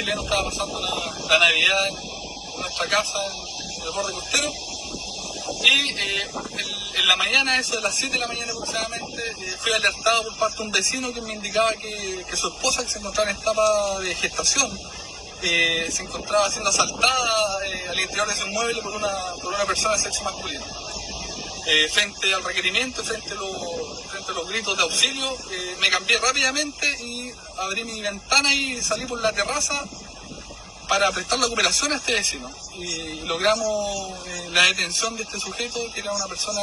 chileno estaba pasando la, Navidad en nuestra casa, en el borde costero. Y eh, en, la mañana, eso de las 7 de la mañana aproximadamente, eh, fui alertado por parte de un vecino que me indicaba que, que su esposa, que se encontraba en etapa de gestación, eh, se encontraba siendo asaltada eh, al interior de su inmueble por una, por una persona de sexo masculino. Eh, frente al requerimiento, frente a, los, frente a los gritos de auxilio, eh, me cambié rápidamente y abrí mi ventana y salí por la terraza para prestar la cooperación a este vecino. Y logramos eh, la detención de este sujeto, que era una persona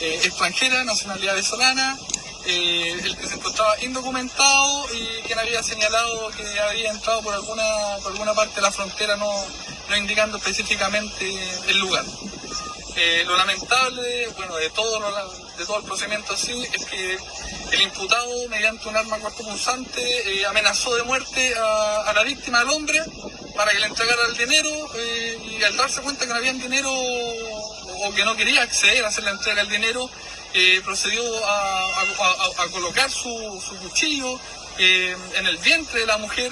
extranjera, nacionalidad venezolana, el que se encontraba indocumentado y quien había señalado que había entrado por alguna, por alguna parte de la frontera, no, no indicando específicamente el lugar. Eh, lo lamentable, bueno, de todo, lo- de todo el procedimiento así, es que el imputado, mediante un arma cortopunzante, eh, amenazó de muerte a, la víctima, al hombre, para que le entregara el dinero eh, y al darse cuenta que no había dinero o que no quería acceder a hacer la entrega del dinero, procedió a, colocar su, su cuchillo en el vientre de la mujer,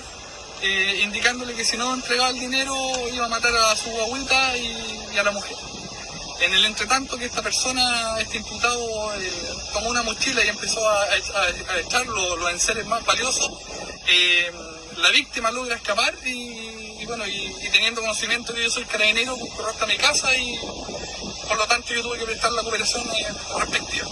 indicándole que si no entregaba el dinero iba a matar a su y, y a la mujer. En el entretanto que esta persona, este imputado, eh, tomó una mochila y empezó a, a- echar lo- los enseres más valiosos, eh, la víctima logra escapar y, bueno, y, teniendo conocimiento que yo soy carabinero, corro hasta mi casa y por lo tanto yo tuve que prestar la cooperación eh, respectiva.